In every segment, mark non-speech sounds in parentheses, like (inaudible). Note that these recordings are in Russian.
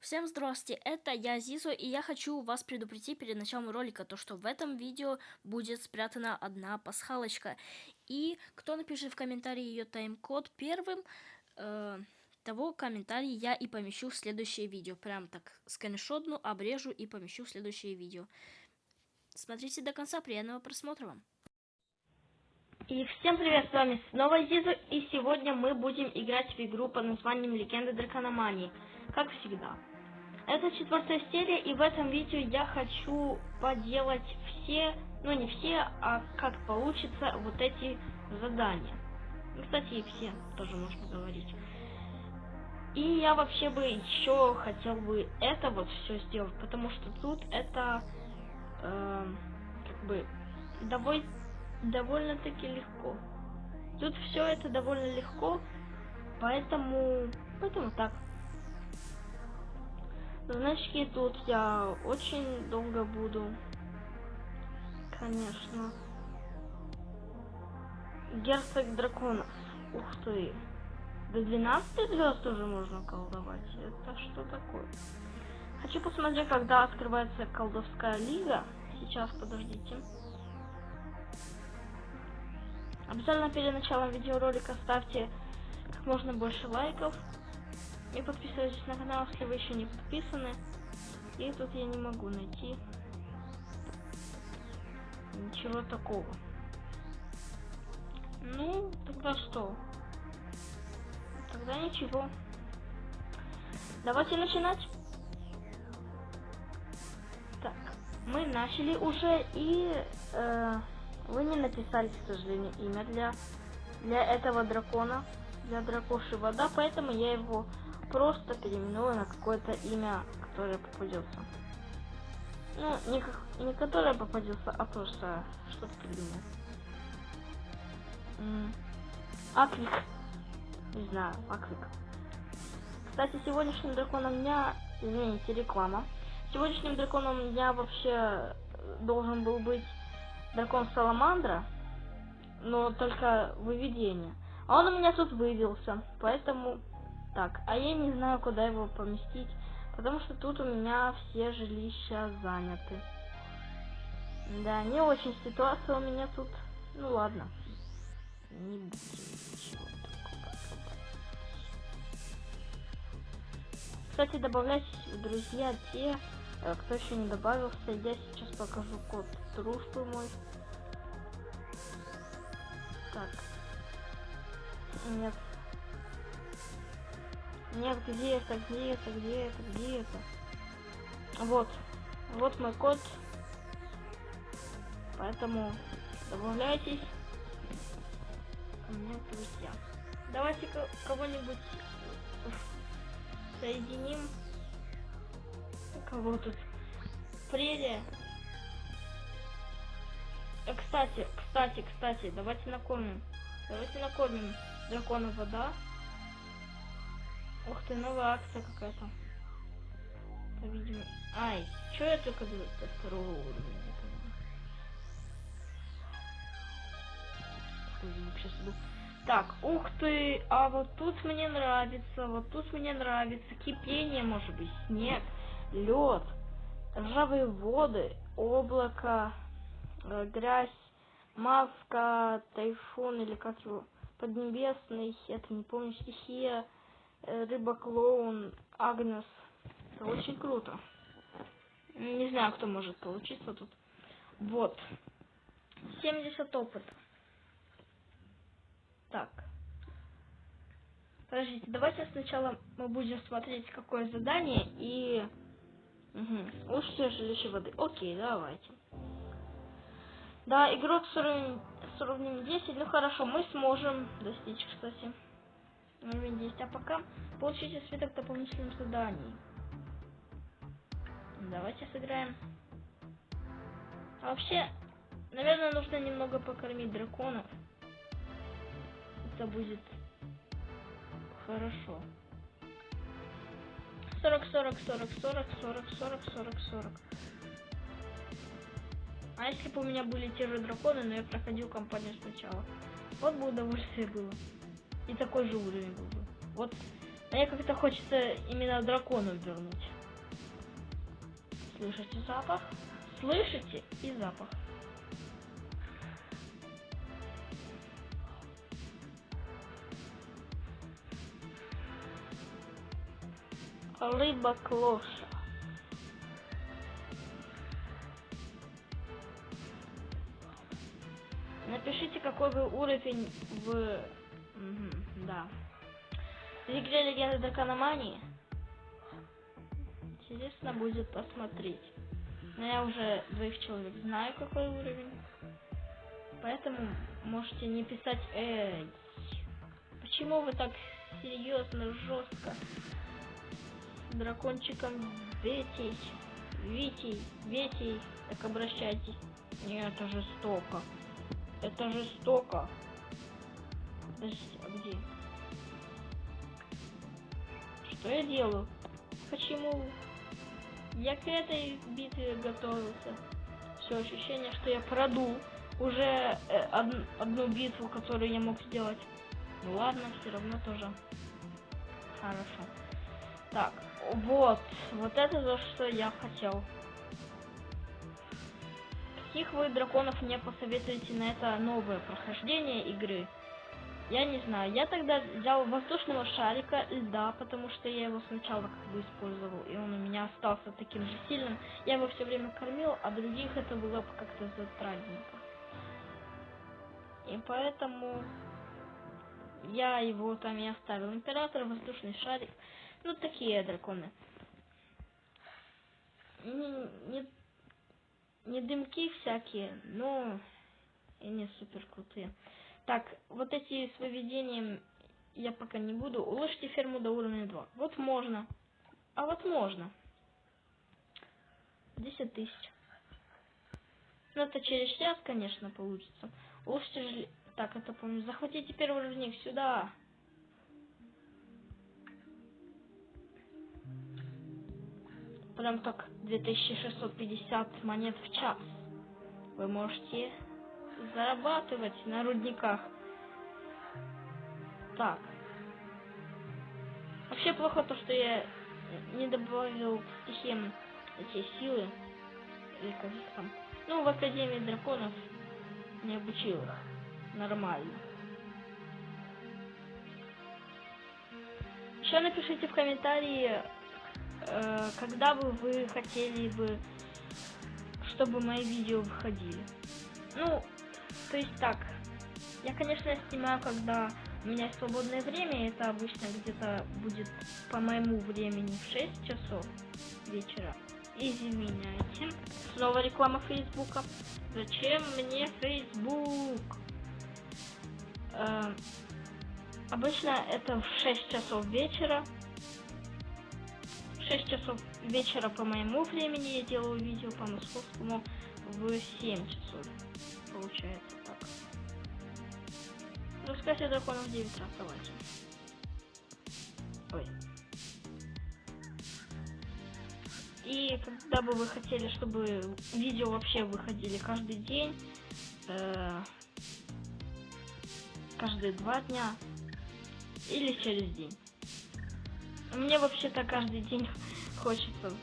Всем здравствуйте, это я Зизу, и я хочу вас предупредить перед началом ролика, то что в этом видео будет спрятана одна пасхалочка. И кто напишет в комментарии ее тайм-код первым, э, того комментарий я и помещу в следующее видео. Прям так скриншотну, обрежу и помещу в следующее видео. Смотрите до конца, приятного просмотра вам. И всем привет, с вами снова Зизу, и сегодня мы будем играть в игру под названием Легенда Дракономании, как всегда. Это четвертая серия, и в этом видео я хочу поделать все, ну не все, а как получится вот эти задания. Ну, кстати, и все тоже можно говорить. И я вообще бы еще хотел бы это вот все сделать, потому что тут это э, как бы довольно довольно-таки легко. Тут все это довольно легко, поэтому поэтому так. Значки тут я очень долго буду. Конечно. Герцог драконов. Ух ты. До 12 звезд уже можно колдовать. Это что такое? Хочу посмотреть, когда открывается колдовская лига. Сейчас, подождите. Обязательно перед началом видеоролика ставьте как можно больше лайков. И подписывайтесь на канал, если вы еще не подписаны. И тут я не могу найти ничего такого. Ну, тогда что? Тогда ничего. Давайте начинать. Так, мы начали уже, и э, вы не написали, к сожалению, имя для, для этого дракона, для дракоши вода, поэтому я его просто переименую на какое-то имя, которое попадется. Ну, не, как, не которое попадется, а просто что-то придумал. Аквик. Не знаю, Аквик. Кстати, сегодняшним драконом дня, извините, реклама. Сегодняшним драконом дня вообще должен был быть дракон Саламандра, но только выведение. А он у меня тут вывелся, поэтому так, а я не знаю, куда его поместить, потому что тут у меня все жилища заняты. Да, не очень ситуация у меня тут. Ну ладно. Не будем ничего такого. Кстати, добавляйтесь в друзья те, э, кто еще не добавился. Я сейчас покажу код дружбы мой. Так. Нет, нет, где это, где это, где это, где это? Вот. Вот мой код. Поэтому добавляйтесь ко мне друзья. Давайте кого-нибудь соединим. Кого тут? Прелия. Э, кстати, кстати, кстати, давайте накормим. Давайте накормим дракона вода. Ух ты, новая акция какая-то. По-видимому. Ай, что я только до, до второго уровня не Так, ух ты, а вот тут мне нравится, вот тут мне нравится. Кипение, может быть, снег, лед, ржавые воды, облако, э, грязь, маска, тайфун или как его, поднебесный, это не помню, стихия, Э, рыба-клоун, Агнес. Это очень круто. Не знаю, кто может получиться тут. Вот. 70 опыта. Так. Подождите, давайте сначала мы будем смотреть, какое задание и... Угу. Лучшее жилище воды. Окей, давайте. Да, игрок с уровнем, с уровнем 10. Ну хорошо, мы сможем достичь, кстати уровень 10. А пока получите свиток дополнительных заданий. Давайте сыграем. А вообще, наверное, нужно немного покормить драконов. Это будет хорошо. 40, 40, 40, 40, 40, 40, 40, 40. А если бы у меня были те же драконы, но я проходил кампанию сначала? Вот бы удовольствие было и такой же уровень был бы. Вот мне как-то хочется именно дракону вернуть. Слышите запах? Слышите и запах. Рыба клоша. Напишите, какой вы уровень в... Мгм, да. В Легенды Дракономании. Интересно будет посмотреть. Но я уже двоих человек знаю, какой уровень. Поэтому можете не писать «Эй, почему вы так серьезно, жестко дракончиком Ветей, Витей, Ветей так обращайтесь?» Нет, это жестоко. Это жестоко. Подождите, а где? Что я делаю? Почему? Я к этой битве готовился. Все ощущение, что я продул уже э, од- одну битву, которую я мог сделать. Ну ладно, все равно тоже хорошо. Так, вот, вот это то, что я хотел. Каких вы драконов мне посоветуете на это новое прохождение игры? Я не знаю. Я тогда взял воздушного шарика льда, потому что я его сначала как бы использовал, и он у меня остался таким же сильным. Я его все время кормил, а других это было бы как-то затратненько. И поэтому я его там и оставил. Император, воздушный шарик. Ну, такие драконы. Не, не, не дымки всякие, но и не супер крутые. Так, вот эти с выведением я пока не буду. Улучшите ферму до уровня 2. Вот можно. А вот можно. 10 тысяч. Ну, это через час, конечно, получится. Улучшите же... Так, это помню. Захватите первый рудник сюда. Прям так 2650 монет в час. Вы можете зарабатывать на рудниках. Так. Вообще плохо то, что я не добавил к стихиям эти силы. Или как там. Ну, в Академии Драконов не обучил их нормально. Еще напишите в комментарии, э, когда бы вы хотели бы, чтобы мои видео выходили. Ну, то есть так, я, конечно, снимаю, когда у меня есть свободное время, это обычно где-то будет по моему времени в 6 часов вечера. Извиняйте. Снова реклама Фейсбука. Зачем мне Фейсбук? Э, обычно это в 6 часов вечера. В 6 часов вечера по моему времени я делаю видео по московскому в 7 часов. Получается так. Рассказе драконов 9 раз, давайте. Ой. И когда бы вы хотели, чтобы видео вообще выходили каждый день, э, каждые два дня или через день. Мне вообще-то каждый день (laughs) хочется.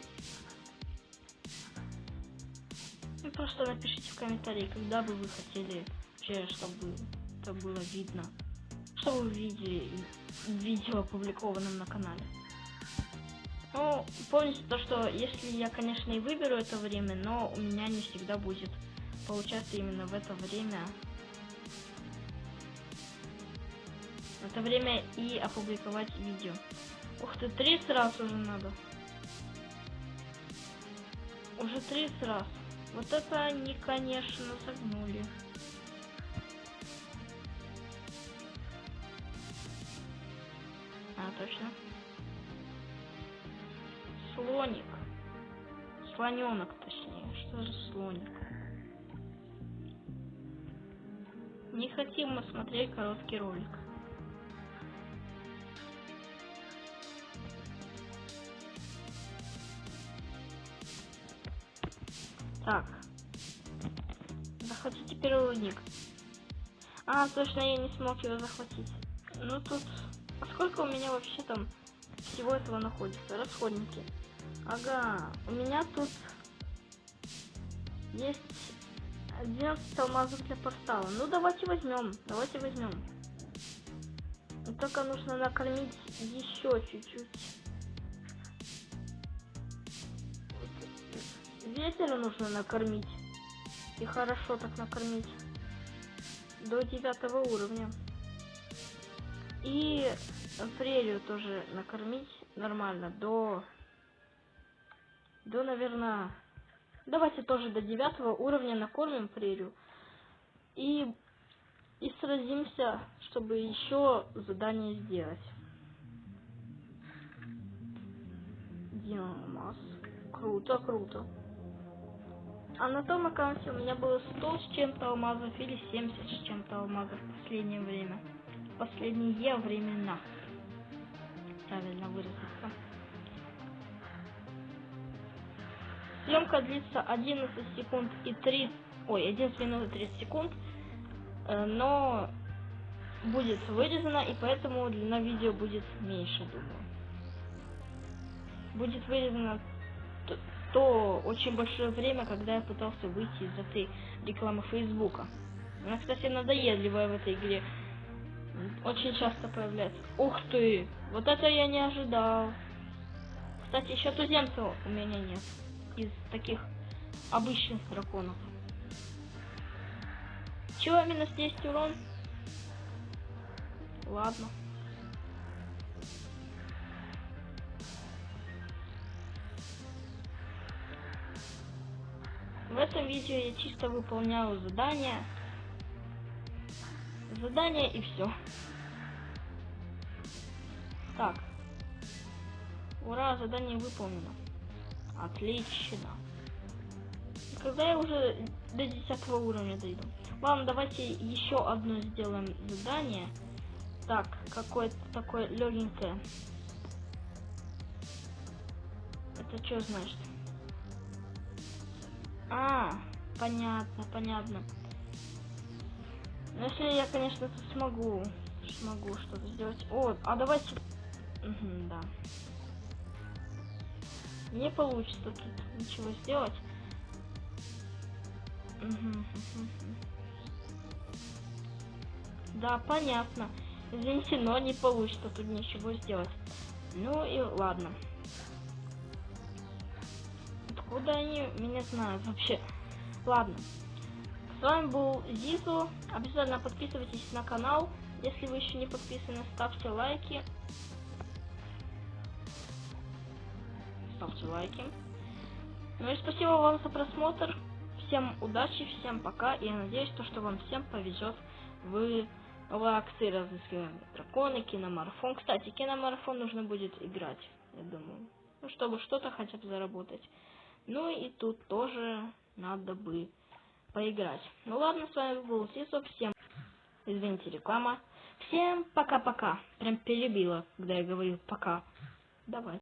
Просто напишите в комментарии, когда бы вы хотели вообще, чтобы это было видно. Что вы видели видео опубликованном на канале. Ну, помните то, что если я, конечно, и выберу это время, но у меня не всегда будет получаться именно в это время. В это время и опубликовать видео. Ух ты, 30 раз уже надо. Уже 30 раз. Вот это они, конечно, загнули. А, точно. Слоник. Слоненок, точнее. Что же слоник? Не хотим мы смотреть короткий ролик. Так. Захватите первый рудник. А, точно, я не смог его захватить. Ну тут... А сколько у меня вообще там всего этого находится? Расходники. Ага, у меня тут Есть 11 алмазов для портала. Ну, давайте возьмем. Давайте возьмем. Но Только нужно накормить еще чуть-чуть. Ветер нужно накормить. И хорошо так накормить. До девятого уровня. И прерию тоже накормить нормально. До... До, наверное... Давайте тоже до девятого уровня накормим прерию. И... И сразимся, чтобы еще задание сделать. Диамас. Круто, круто. А на том аккаунте у меня было 100 с чем-то алмазов или 70 с чем-то алмазов в последнее время. Последние времена. Правильно выразиться. Съемка длится 11 секунд и 3... Ой, 11 минут и 30 секунд. Э, Но будет вырезано, и поэтому длина видео будет меньше, думаю. Будет вырезано т- то очень большое время, когда я пытался выйти из этой рекламы Фейсбука. Она, кстати, надоедливая в этой игре. Очень часто появляется. Ух ты! Вот это я не ожидал. Кстати, еще туземцев у меня нет. Из таких обычных драконов. Чего минус 10 урон? Ладно. В этом видео я чисто выполняю задания. Задание и все. Так. Ура, задание выполнено. Отлично. Когда я уже до 10 уровня дойду? Ладно, давайте еще одно сделаем задание. Так, какое-то такое легенькое. Это что значит? А, понятно, понятно. Ну, если я, конечно, смогу, смогу что-то сделать. О, а давайте... Мгм, да. Не получится тут ничего сделать. Да, понятно. Извините, но не получится тут ничего сделать. Ну и ладно. Откуда они меня знают вообще? Ладно. С вами был Зизу. Обязательно подписывайтесь на канал. Если вы еще не подписаны, ставьте лайки. Ставьте лайки. Ну и спасибо вам за просмотр. Всем удачи, всем пока. И я надеюсь, то, что вам всем повезет в новые акции разыскиваем драконы, киномарафон. Кстати, киномарафон нужно будет играть, я думаю. Ну, чтобы что-то хотя бы заработать. Ну и тут тоже надо бы поиграть. Ну ладно, с вами был Сисо. Всем, извините, реклама. Всем пока-пока. Прям перебила, когда я говорил пока. Давай.